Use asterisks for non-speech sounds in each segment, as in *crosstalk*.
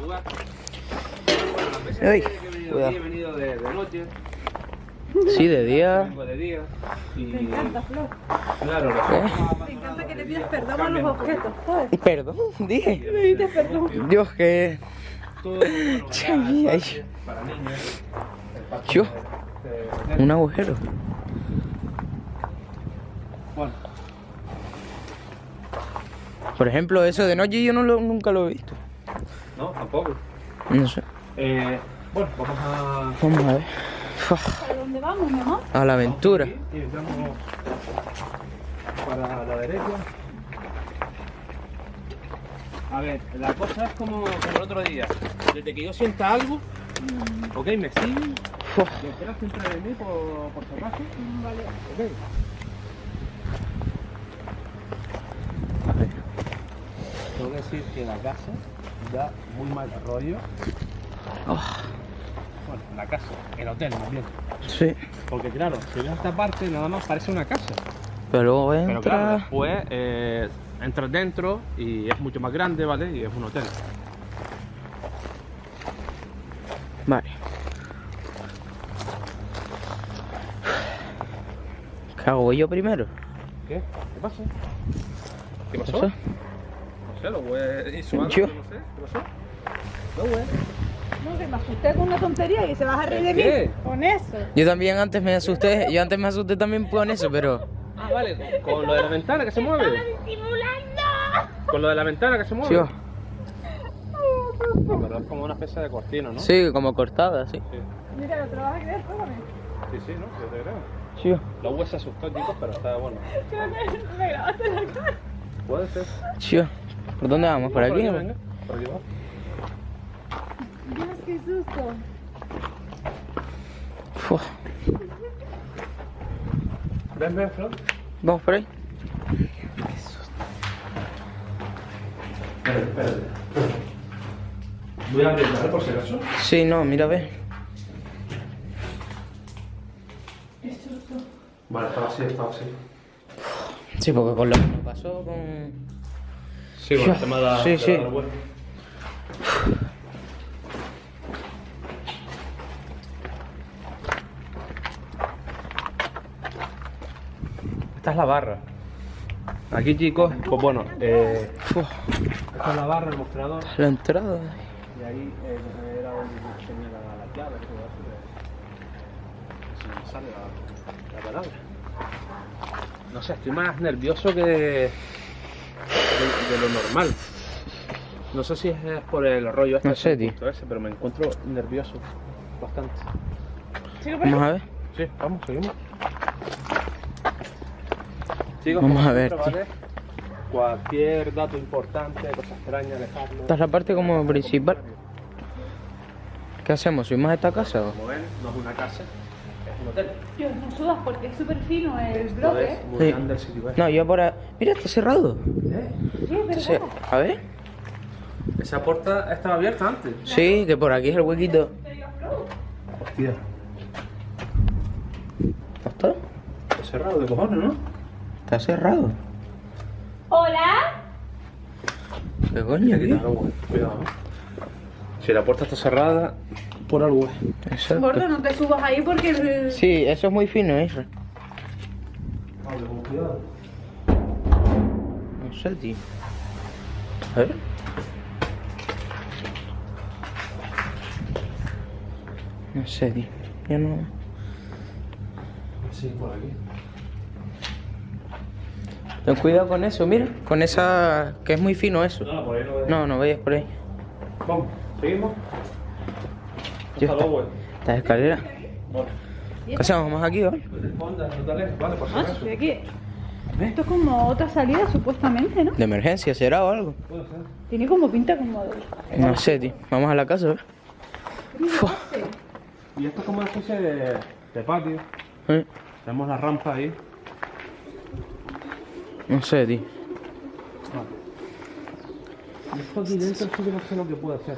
lugar. Ay, que he venido cuidado. he venido de, de noche, Sí, de día. vengo de día. Y, Me encanta, Flor. Claro, lo ¿Eh? Me encanta que le pidas perdón a los objetos, ¿sabes? Perdón, *laughs* dije. Le pides perdón. Dios, que. todo espacio para niños. Yo. Un agujero. Bueno, Por ejemplo, eso de noche yo no lo, nunca lo he visto. No, tampoco. No sé. Eh, bueno, vamos a. Vamos a ver. ¿A dónde vamos, mi amor? A la aventura. Vamos aquí Y entramos para la derecha. A ver, la cosa es como, como el otro día. Desde que yo sienta algo, ok, me siguen. Fua. Detrás siempre de mí por, por si acaso. Vale. Ok. A ver. Tengo que decir que la casa da muy mal rollo. Oh, Bueno, la casa, el hotel más bien. sí. Porque claro, si ves esta parte nada más parece una casa. Pero luego Pero claro, entra. después eh, entras dentro y es mucho más grande, ¿vale? Y es un hotel. Vale. ¿Qué hago? ¿Voy yo primero? ¿Qué? ¿Qué pasa? ¿Qué ¿Qué pasó? No sé, lo güey hizo algo, Yo. no sé. ¿Qué pasó? No, güey. No, que me asusté con una tontería y se vas a reír de ¿Qué? mí. Con eso. Yo también antes me asusté. Yo antes me asusté también con eso, pero. Ah, vale, con lo de la ventana que se mueve. Con lo de la ventana que se mueve. Tío. No, pero es como una especie de cortina, ¿no? Sí, como cortada, sí. Sí, Mira, ¿te lo vas a creer? Pégame. sí, sí, ¿no? Yo te creo. Sí. La web se asustó, chicos, pero está bueno. Creo que me grabaste la cara. Puede ser. Sí. ¿Por dónde vamos? ¿Por aquí? venga. Por aquí va. Dios, qué susto. Fua. Ven, ven, Flor. Vamos por ahí. Espérate, espérate. Voy a ¿vale? Por si acaso. Sí, no, mira, ve. Qué susto. Vale, estaba así, estaba así. Sí, porque con lo que nos pasó con. Sí, bueno, el tema de la, Sí, de sí. la web. Esta es la barra. Aquí, chicos, pues bueno, eh, esta es la barra, el mostrador. La entrada. Y ahí eh, era donde tenía la, la eso. De, si me sale la, la palabra. No sé, estoy más nervioso que de, de lo normal. No sé si es por el rollo este No sé, tío. punto ese, pero me encuentro nervioso bastante. Sigo por Vamos ahí. a ver. Sí, vamos, seguimos. Chicos, Vamos a ver, siempre, ¿vale? Cualquier dato importante, cosa extraña, dejarlo. Esta es la parte como principal. ¿Qué hacemos? ¿Subimos a esta casa o? Como ven, no es una casa, hotel. Dios, no sudas porque es súper fino el Esto bloque. es muy Sí. grande el sitio. ¿eh? No, yo por ahí. Mira, está cerrado. Sí, es Entonces, verdad. a ver. Esa puerta estaba abierta antes. Sí, que por aquí es el huequito. Hostia, ¿Está? está cerrado de cojones, ¿no? Está cerrado. Hola. ¿Qué coño? Cuidado, güey, cuidado. Si la puerta está cerrada, por algo es. Exacto. Gordo, no te subas ahí porque el... Sí, eso es muy fino, eso. Vale, con cuidado. No sé, tío. A ver. No sé, tío. Yo no. Sí, por aquí. Ten cuidado con eso, mira. Con esa. que es muy fino eso. No, por ahí no veo. No, no vayas por ahí. Vamos, seguimos. Está. escaleras. Bueno, ¿Qué hacemos? ¿Vamos aquí, ¿vale? Vale, por Ah, aquí. Esto es como otra salida supuestamente, ¿no? De emergencia, ¿será o algo? Puede ser. Tiene como pinta como de... No sé, tío. Vamos a la casa, ¿ver? Y esto es como una especie de, de patio. ¿Eh? Tenemos la rampa ahí. No sé, tío. Y esto aquí dentro sí que no sé lo que puede ser.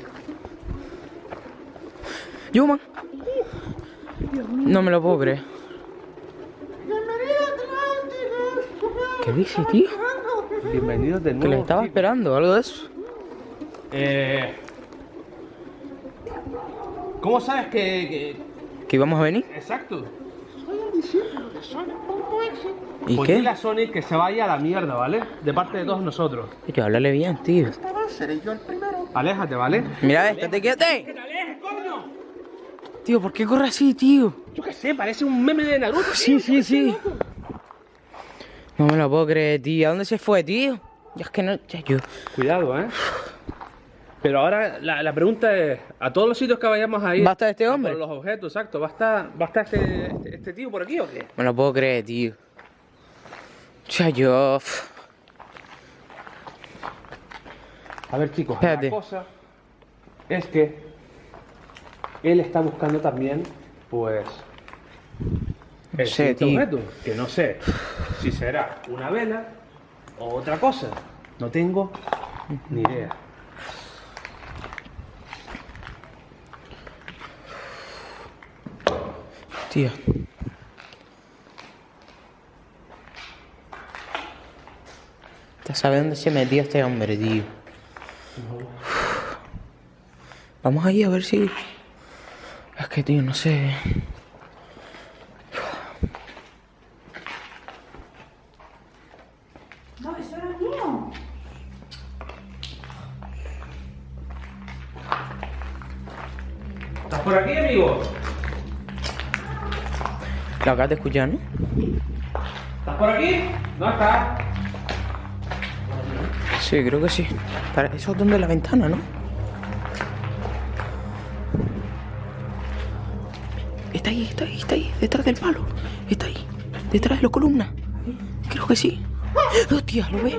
Yo, man. No me lo puedo creer. ¿Qué dice, tío? Bienvenidos de Que nuevo. le estaba chicos. esperando, algo de eso. Eh, ¿Cómo sabes que, que- ¿Que íbamos a venir? Exacto. ¿Y Pues qué? dile a Sonic que se vaya a la mierda, ¿vale? De parte de todos nosotros. Tío, háblale bien, tío. Aléjate, ¿vale? Mira, estate quieto. Tío, ¿por qué corre así, tío? Yo qué sé, parece un meme de Naruto. Sí, sí, sí. No me lo puedo creer, tío. ¿A dónde se fue, tío? Ya es que no. Ya yo. Cuidado, ¿eh? Pero ahora la, la pregunta es, a todos los sitios que vayamos a ir... ¿Va a estar este hombre? por los objetos, exacto. ¿Va a estar, va a estar este, este, este tío por aquí o qué? Me lo puedo creer, tío. Ya yo. A ver, chicos, Espérate. la cosa es que él está buscando también, pues... El tío. objeto, que no sé si será una vela o otra cosa. No tengo ni idea. Tío. ¿Te sabes dónde se metió este hombre, tío? Vamos ahí a ver si. Es que, tío, no sé. No, eso era mío. ¿Estás por aquí, amigo? Lo acabas de escuchar, ¿no? ¿Estás por aquí? ¿No estás? Sí, creo que sí. Para- Eso es donde la ventana, ¿no? Está ahí, está ahí, está ahí, detrás del palo. Está ahí, detrás de la columna. Creo que sí. Hostia, ¿lo ves?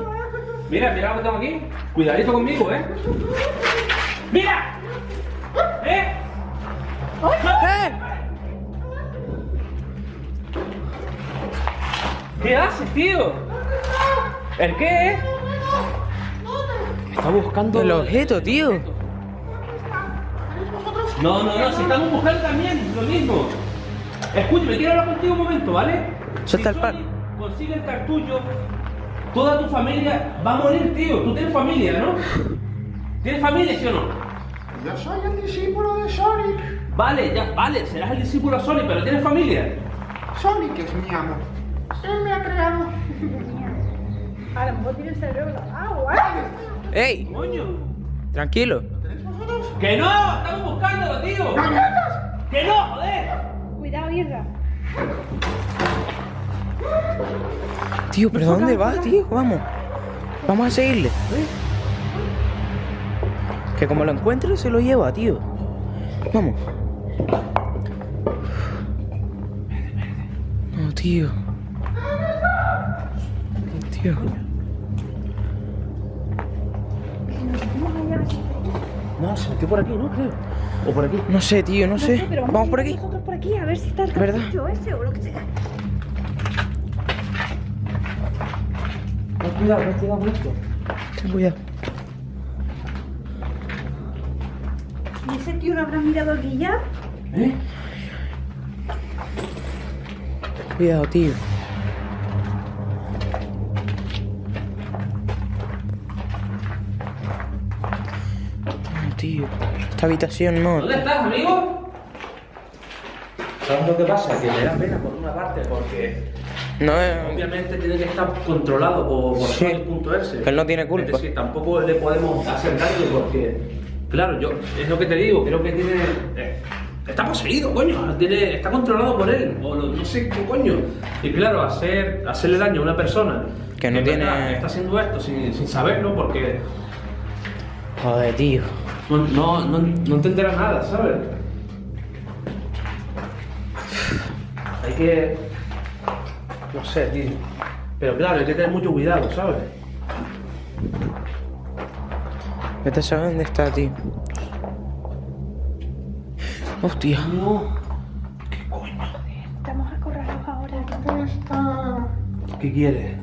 Mira, mira lo que tengo aquí. Cuidadito conmigo, ¿eh? ¡Mira! ¿Eh? ¡Eh! ¿Qué haces, tío? ¿El qué? Está buscando El objeto, tío. No, no, no, si estamos buscando también lo mismo. Escúchame, quiero hablar contigo un momento, ¿vale? Suelta si el. Sony Consigue el cartucho, toda tu familia va a morir, tío. Tú tienes familia, ¿no? ¿Tienes familia, sí o no? Yo soy el discípulo de Sonic. Vale, ya, vale, serás el discípulo de Sony, pero tienes familia. Sonic es mi amo. Él me ha creado. A lo mejor tiene el cerebro lavado, ¿eh? ¡Ey! Coño. Tranquilo. ¡Que no! ¡Estamos buscándolo, tío! ¡Que no, joder! Cuidado, Irra. Tío, ¿pero dónde va, tío? Vamos. Vamos a seguirle. Que como lo encuentre, se lo lleva, tío. Vamos. No, tío. Tío. No, se metió por aquí, ¿no? Creo. O por aquí. No sé, tío, no sé. pero Vamos por a ir aquí. Nosotros por aquí a ver si está el ¿Verdad? ese o lo que sea. Ten cuidado, ten cuidado con esto. Ten cuidado. ¿Y ese tío no habrá mirado aquí ya? ¿Eh? Cuidado, tío. Tío. Esta habitación no. ¿Dónde estás, amigo? ¿Sabes lo que pasa? Que me da pena por una parte porque No es. obviamente tiene que estar controlado por, por Sí. Sony.es. Que él no tiene culpa. Es decir, tampoco le podemos hacer daño porque, claro, yo es lo que te digo, creo que tiene. eh, está poseído, coño, tiene, está controlado por él, o lo- no sé qué coño. Y claro, hacer, hacerle daño a una persona Que no en tiene- está haciendo esto sin, sin saberlo porque Joder, tío. No, no, no, no te enteras nada, ¿sabes? Hay que. No sé, tío. Pero claro, hay que tener mucho cuidado, ¿sabes? Vete a saber dónde está, tío. Hostia. No. ¿Qué coño? Estamos acorralados ahora. ¿Dónde está ¿Qué quieres?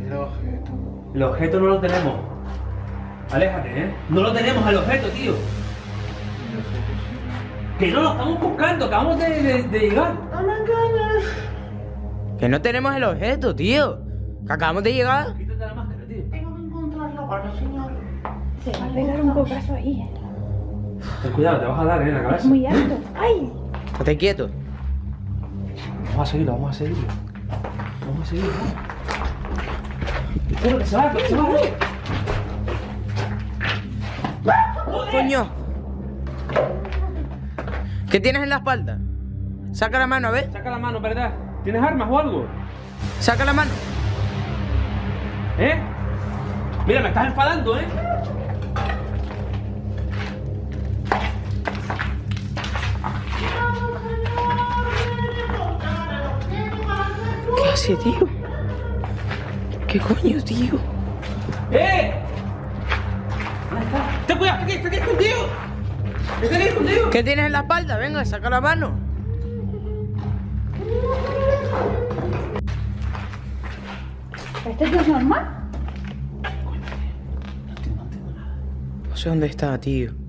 el objeto? El objeto no lo tenemos. Aléjate, ¿eh? No lo tenemos el objeto, tío. Que no lo estamos buscando, acabamos de, de- de llegar. ¡No me engañes! Que no tenemos el objeto, tío. Que acabamos de llegar. Quítate la máscara, tío. Tengo que encontrarlo para señor. Se va a pegar un cocazo ahí. ¿eh? Ten cuidado, te vas a dar eh, en la Es cabeza. muy alto. ¡Ay! Estate quieto. Vamos a seguirlo, vamos a seguirlo. Vamos a seguirlo. Espera, que se va, que se va. Coño. ¿Qué tienes en la espalda? Saca la mano, a ver. Saca la mano, ¿verdad? ¿Tienes armas o algo? Saca la mano. ¿Eh? Mira, me estás enfadando, ¿eh? ¿Qué hace, tío? ¿Qué coño, tío? ¡Eh! ¡Ten cuidado! ¡Está aquí! ¡Está aquí escondido! ¡Está aquí escondido! ¿Qué tienes en la espalda? Venga, saca la mano. ¿Este tío es normal? No sé dónde está, tío.